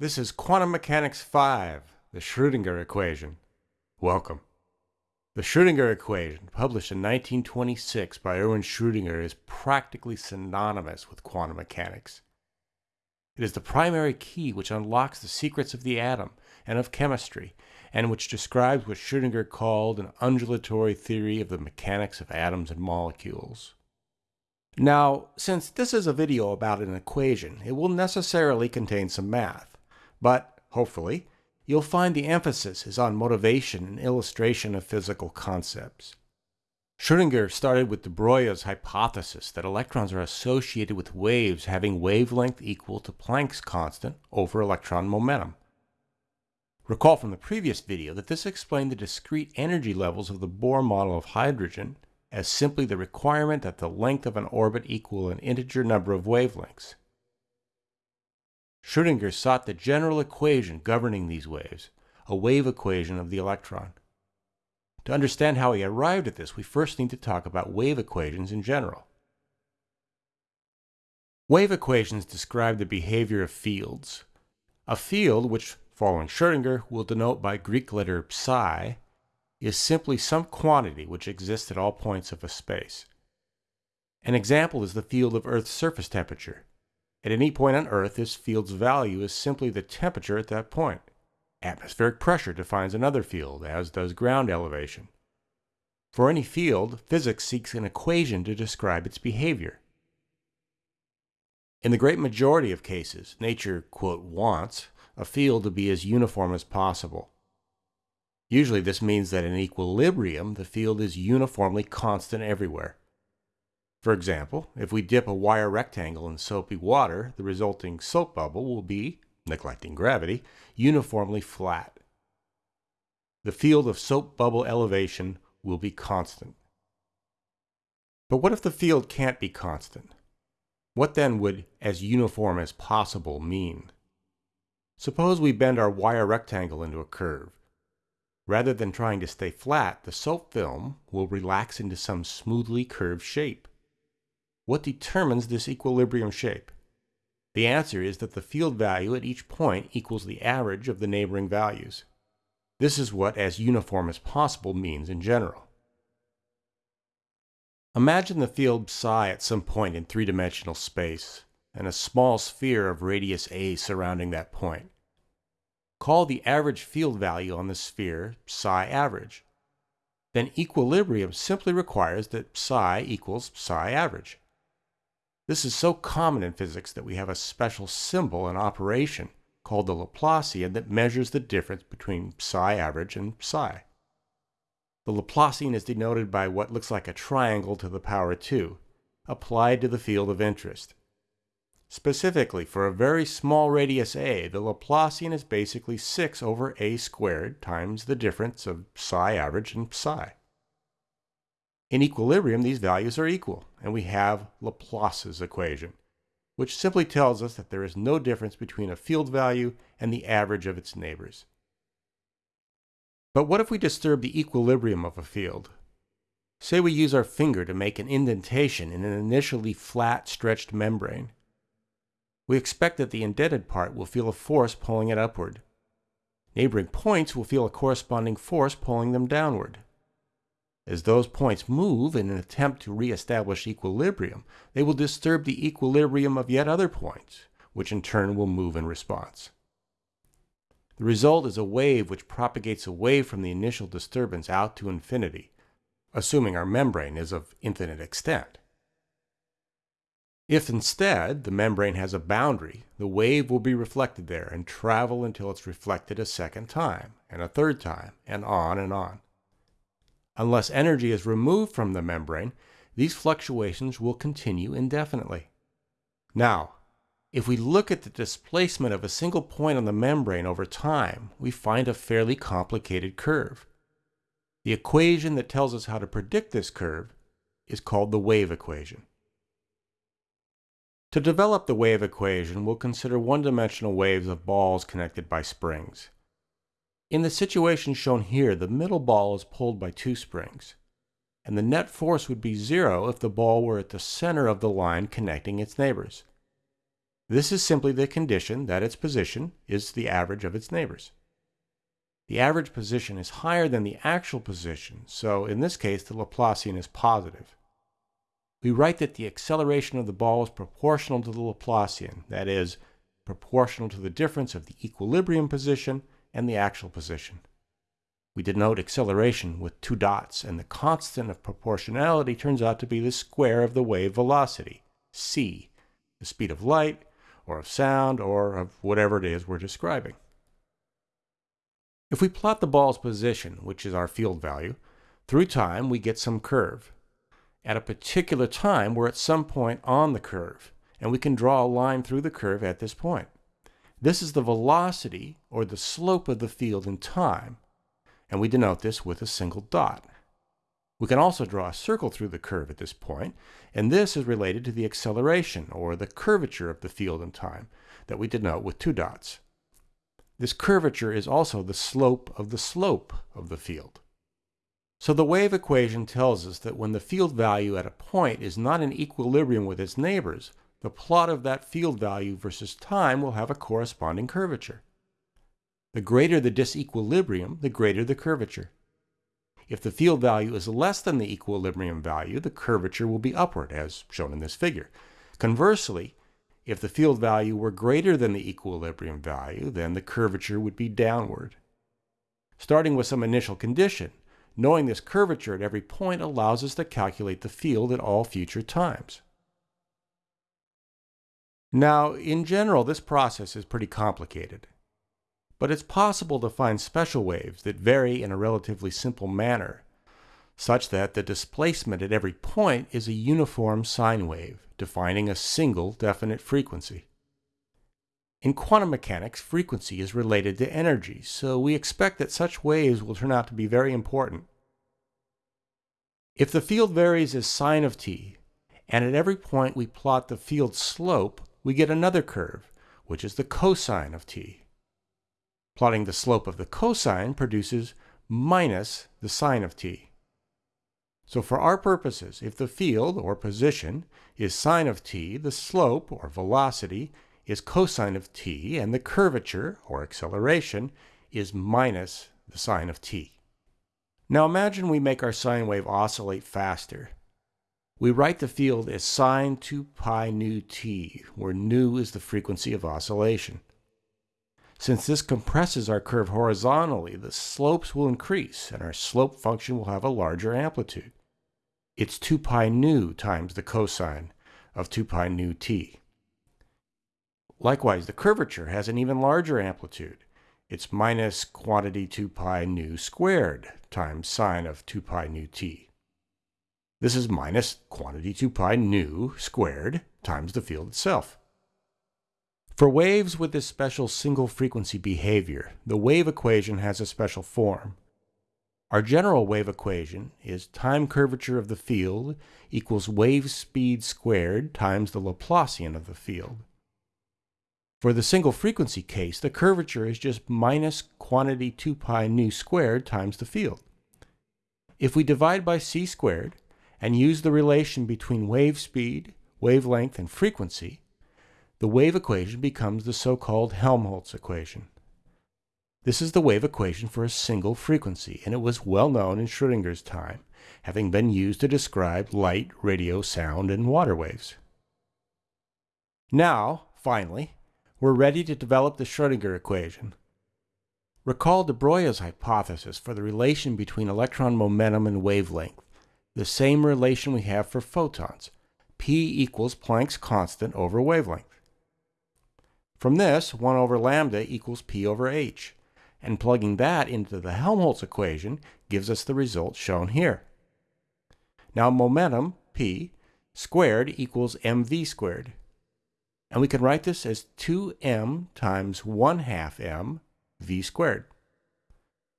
This is Quantum Mechanics 5, the Schrödinger equation. Welcome. The Schrödinger equation, published in 1926 by Erwin Schrödinger, is practically synonymous with quantum mechanics. It is the primary key which unlocks the secrets of the atom and of chemistry, and which describes what Schrödinger called an undulatory theory of the mechanics of atoms and molecules. Now, since this is a video about an equation, it will necessarily contain some math. But, hopefully, you'll find the emphasis is on motivation and illustration of physical concepts. Schrödinger started with de Broglie's hypothesis that electrons are associated with waves having wavelength equal to Planck's constant over electron momentum. Recall from the previous video that this explained the discrete energy levels of the Bohr model of hydrogen as simply the requirement that the length of an orbit equal an integer number of wavelengths. Schrödinger sought the general equation governing these waves, a wave equation of the electron. To understand how he arrived at this, we first need to talk about wave equations in general. Wave equations describe the behavior of fields. A field, which, following Schrödinger, will denote by Greek letter psi, is simply some quantity which exists at all points of a space. An example is the field of Earth's surface temperature. At any point on Earth, this field's value is simply the temperature at that point. Atmospheric pressure defines another field, as does ground elevation. For any field, physics seeks an equation to describe its behavior. In the great majority of cases, nature, quote, wants a field to be as uniform as possible. Usually this means that in equilibrium, the field is uniformly constant everywhere. For example, if we dip a wire rectangle in soapy water, the resulting soap bubble will be, neglecting gravity, uniformly flat. The field of soap bubble elevation will be constant. But what if the field can't be constant? What then would as uniform as possible mean? Suppose we bend our wire rectangle into a curve. Rather than trying to stay flat, the soap film will relax into some smoothly curved shape. What determines this equilibrium shape? The answer is that the field value at each point equals the average of the neighboring values. This is what as uniform as possible means in general. Imagine the field psi at some point in three-dimensional space, and a small sphere of radius a surrounding that point. Call the average field value on the sphere psi average. Then equilibrium simply requires that psi equals psi average. This is so common in physics that we have a special symbol in operation called the Laplacian that measures the difference between psi average and psi. The Laplacian is denoted by what looks like a triangle to the power 2, applied to the field of interest. Specifically, for a very small radius a, the Laplacian is basically 6 over a squared times the difference of psi average and psi. In equilibrium, these values are equal, and we have Laplace's equation, which simply tells us that there is no difference between a field value and the average of its neighbors. But what if we disturb the equilibrium of a field? Say we use our finger to make an indentation in an initially flat, stretched membrane. We expect that the indented part will feel a force pulling it upward. Neighboring points will feel a corresponding force pulling them downward. As those points move in an attempt to re-establish equilibrium, they will disturb the equilibrium of yet other points, which in turn will move in response. The result is a wave which propagates away from the initial disturbance out to infinity, assuming our membrane is of infinite extent. If instead the membrane has a boundary, the wave will be reflected there and travel until it's reflected a second time, and a third time, and on and on. Unless energy is removed from the membrane, these fluctuations will continue indefinitely. Now, if we look at the displacement of a single point on the membrane over time, we find a fairly complicated curve. The equation that tells us how to predict this curve is called the wave equation. To develop the wave equation, we'll consider one-dimensional waves of balls connected by springs. In the situation shown here, the middle ball is pulled by two springs, and the net force would be zero if the ball were at the center of the line connecting its neighbors. This is simply the condition that its position is the average of its neighbors. The average position is higher than the actual position, so in this case the Laplacian is positive. We write that the acceleration of the ball is proportional to the Laplacian, that is, proportional to the difference of the equilibrium position and the actual position. We denote acceleration with two dots, and the constant of proportionality turns out to be the square of the wave velocity, c, the speed of light, or of sound, or of whatever it is we're describing. If we plot the ball's position, which is our field value, through time we get some curve. At a particular time, we're at some point on the curve, and we can draw a line through the curve at this point. This is the velocity, or the slope of the field in time, and we denote this with a single dot. We can also draw a circle through the curve at this point, and this is related to the acceleration, or the curvature of the field in time, that we denote with two dots. This curvature is also the slope of the slope of the field. So the wave equation tells us that when the field value at a point is not in equilibrium with its neighbors, the plot of that field value versus time will have a corresponding curvature. The greater the disequilibrium, the greater the curvature. If the field value is less than the equilibrium value, the curvature will be upward, as shown in this figure. Conversely, if the field value were greater than the equilibrium value, then the curvature would be downward. Starting with some initial condition, knowing this curvature at every point allows us to calculate the field at all future times. Now, in general, this process is pretty complicated but it's possible to find special waves that vary in a relatively simple manner, such that the displacement at every point is a uniform sine wave, defining a single definite frequency. In quantum mechanics, frequency is related to energy, so we expect that such waves will turn out to be very important. If the field varies as sine of t, and at every point we plot the field slope, we get another curve, which is the cosine of t. Plotting the slope of the cosine produces minus the sine of t. So for our purposes, if the field, or position, is sine of t, the slope, or velocity, is cosine of t, and the curvature, or acceleration, is minus the sine of t. Now imagine we make our sine wave oscillate faster. We write the field as sine 2 pi nu t, where nu is the frequency of oscillation. Since this compresses our curve horizontally, the slopes will increase and our slope function will have a larger amplitude. It's 2 pi nu times the cosine of 2 pi nu t. Likewise, the curvature has an even larger amplitude. It's minus quantity 2 pi nu squared times sine of 2 pi nu t. This is minus quantity 2 pi nu squared times the field itself. For waves with this special single frequency behavior, the wave equation has a special form. Our general wave equation is time curvature of the field equals wave speed squared times the Laplacian of the field. For the single frequency case, the curvature is just minus quantity 2 pi nu squared times the field. If we divide by c squared and use the relation between wave speed, wavelength, and frequency, the wave equation becomes the so-called Helmholtz equation. This is the wave equation for a single frequency, and it was well known in Schrodinger's time, having been used to describe light, radio, sound, and water waves. Now, finally, we're ready to develop the Schrödinger equation. Recall de Broglie's hypothesis for the relation between electron momentum and wavelength, the same relation we have for photons, p equals Planck's constant over wavelength. From this, 1 over lambda equals p over h, and plugging that into the Helmholtz equation gives us the result shown here. Now momentum, p, squared equals mv squared. And we can write this as 2m times 1 half m v squared.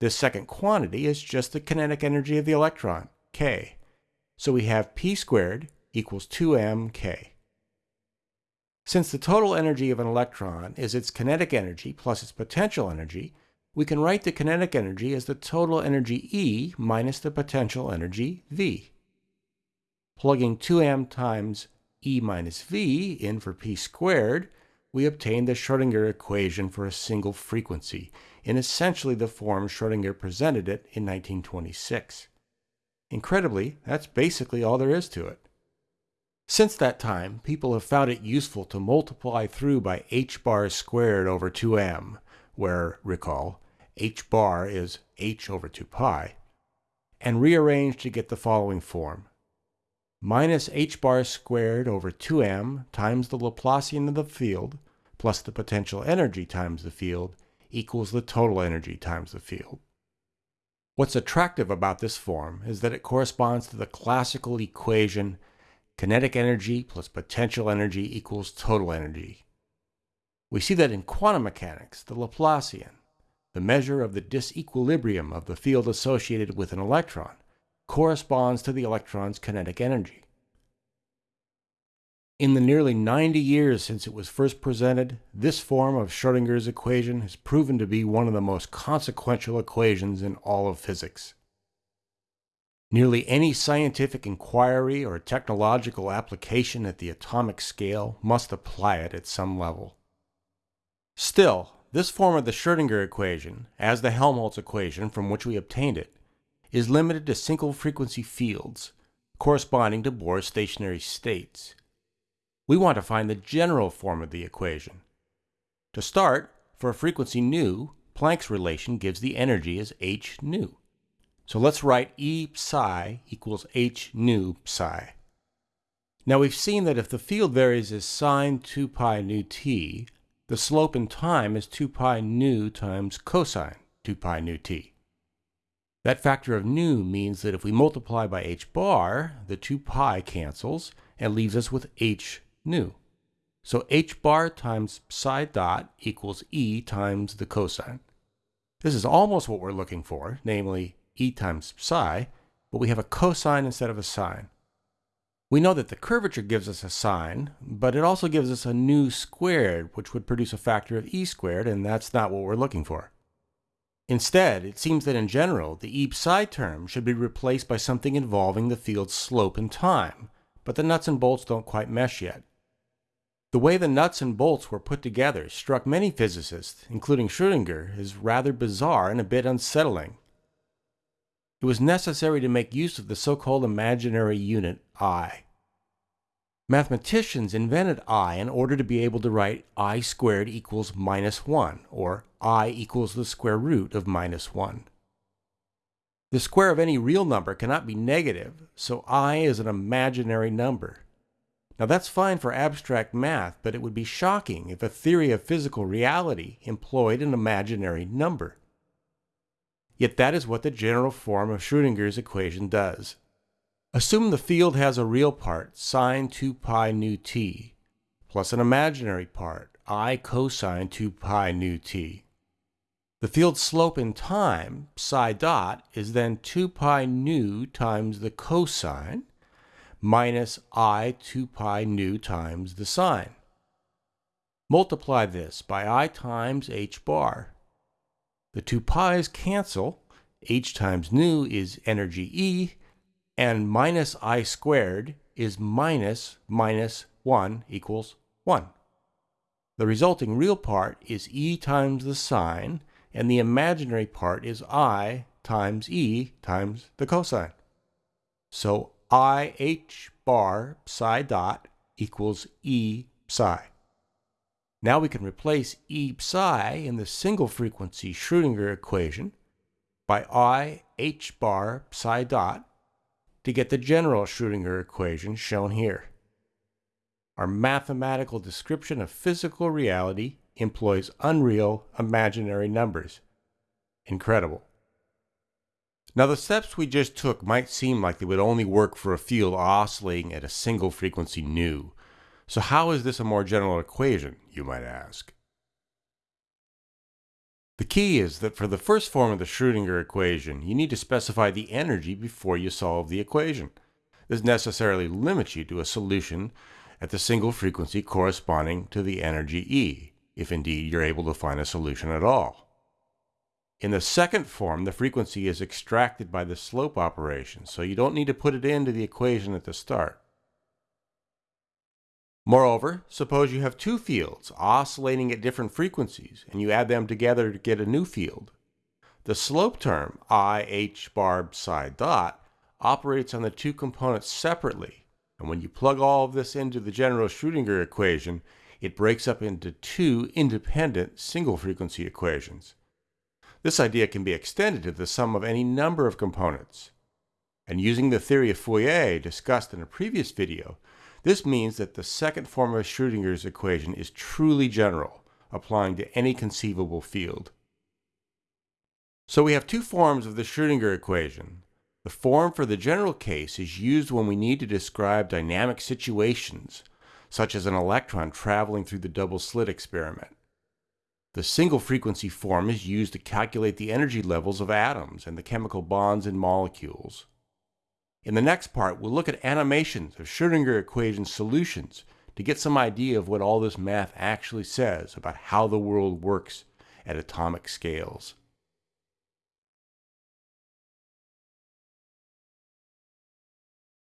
This second quantity is just the kinetic energy of the electron, So we have p squared equals 2m k. Since the total energy of an electron is its kinetic energy plus its potential energy, we can write the kinetic energy as the total energy E minus the potential energy V. Plugging 2m times E minus V in for p squared, we obtain the Schrödinger equation for a single frequency in essentially the form Schrödinger presented it in 1926. Incredibly, that's basically all there is to it. Since that time, people have found it useful to multiply through by h bar squared over 2m, where, recall, h bar is h over 2 pi, and rearrange to get the following form. Minus h bar squared over 2m times the Laplacian of the field plus the potential energy times the field equals the total energy times the field. What's attractive about this form is that it corresponds to the classical equation kinetic energy plus potential energy equals total energy. We see that in quantum mechanics, the Laplacian, the measure of the disequilibrium of the field associated with an electron, corresponds to the electron's kinetic energy. In the nearly 90 years since it was first presented, this form of Schrödinger's equation has proven to be one of the most consequential equations in all of physics. Nearly any scientific inquiry or technological application at the atomic scale must apply it at some level. Still, this form of the Schrödinger equation, as the Helmholtz equation from which we obtained it, is limited to single frequency fields corresponding to Bohr's stationary states. We want to find the general form of the equation. To start, for a frequency nu, Planck's relation gives the energy as h nu. So let's write E psi equals h nu psi. Now we've seen that if the field varies as sine 2 pi nu t, the slope in time is 2 pi nu times cosine 2 pi nu t. That factor of nu means that if we multiply by h bar, the 2 pi cancels and leaves us with h nu. So h bar times psi dot equals e times the cosine. This is almost what we're looking for, namely e times psi, but we have a cosine instead of a sine. We know that the curvature gives us a sine, but it also gives us a nu squared, which would produce a factor of e squared, and that's not what we're looking for. Instead, it seems that in general, the e psi term should be replaced by something involving the field's slope and time, but the nuts and bolts don't quite mesh yet. The way the nuts and bolts were put together struck many physicists, including Schrödinger, as rather bizarre and a bit unsettling. It was necessary to make use of the so-called imaginary unit i. Mathematicians invented i in order to be able to write i squared equals minus 1, or i equals the square root of minus 1. The square of any real number cannot be negative, so i is an imaginary number. Now that's fine for abstract math, but it would be shocking if a theory of physical reality employed an imaginary number. Yet that is what the general form of Schrödinger's equation does. Assume the field has a real part, sine 2 pi nu t, plus an imaginary part, i cosine 2 pi nu t. The field's slope in time, psi dot, is then 2 pi nu times the cosine minus i 2 pi nu times the sine. Multiply this by i times h bar. The two pi's cancel, h times nu is energy E, and minus i squared is minus minus 1 equals 1. The resulting real part is e times the sine, and the imaginary part is i times e times the cosine. So i h bar psi dot equals e psi. Now we can replace e psi in the single frequency Schrödinger equation by i h bar psi dot to get the general Schrödinger equation shown here. Our mathematical description of physical reality employs unreal imaginary numbers. Incredible. Now the steps we just took might seem like they would only work for a field oscillating at a single frequency nu. So how is this a more general equation, you might ask? The key is that for the first form of the Schrödinger equation, you need to specify the energy before you solve the equation. This necessarily limits you to a solution at the single frequency corresponding to the energy E, if indeed you're able to find a solution at all. In the second form, the frequency is extracted by the slope operation, so you don't need to put it into the equation at the start. Moreover, suppose you have two fields oscillating at different frequencies and you add them together to get a new field. The slope term, i h bar psi dot, operates on the two components separately, and when you plug all of this into the general Schrödinger equation, it breaks up into two independent single frequency equations. This idea can be extended to the sum of any number of components. And using the theory of Fourier discussed in a previous video, this means that the second form of Schrödinger's equation is truly general, applying to any conceivable field. So we have two forms of the Schrödinger equation. The form for the general case is used when we need to describe dynamic situations, such as an electron traveling through the double slit experiment. The single frequency form is used to calculate the energy levels of atoms and the chemical bonds in molecules. In the next part, we'll look at animations of Schrödinger equation solutions to get some idea of what all this math actually says about how the world works at atomic scales.